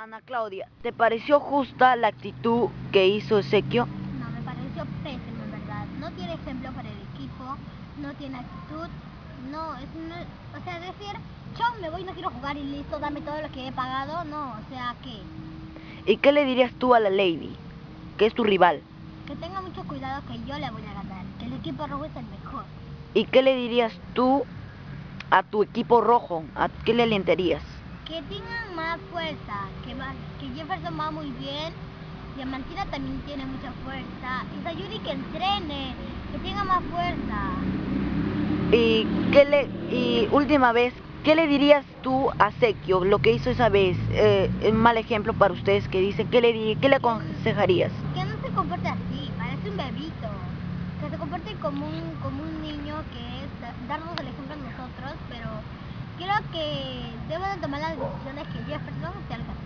Ana Claudia, ¿te pareció justa la actitud que hizo Ezequio? No, me pareció pésimo en verdad. No tiene ejemplo para el equipo, no tiene actitud, no, es o sea, decir, chao, me voy, no quiero jugar y listo, dame todo lo que he pagado, no, o sea, ¿qué? ¿Y qué le dirías tú a la Lady, que es tu rival? Que tenga mucho cuidado que yo le voy a ganar, que el equipo rojo es el mejor. ¿Y qué le dirías tú a tu equipo rojo? ¿A qué le alentarías? Que tengan más fuerza, que, que Jefferson va muy bien, Diamantina también tiene mucha fuerza, y Sayuri que entrene, que tenga más fuerza. Y, qué le, y última vez, ¿qué le dirías tú a Sekio, lo que hizo esa vez? Eh, un mal ejemplo para ustedes que dicen, ¿qué le, qué le aconsejarías? Que no se comporte así, parece un bebito, que se comporte como un, como un niño que es darnos el ejemplo a nosotros, pero creo que luego de tomar las decisiones que Jefferson se alcanzó.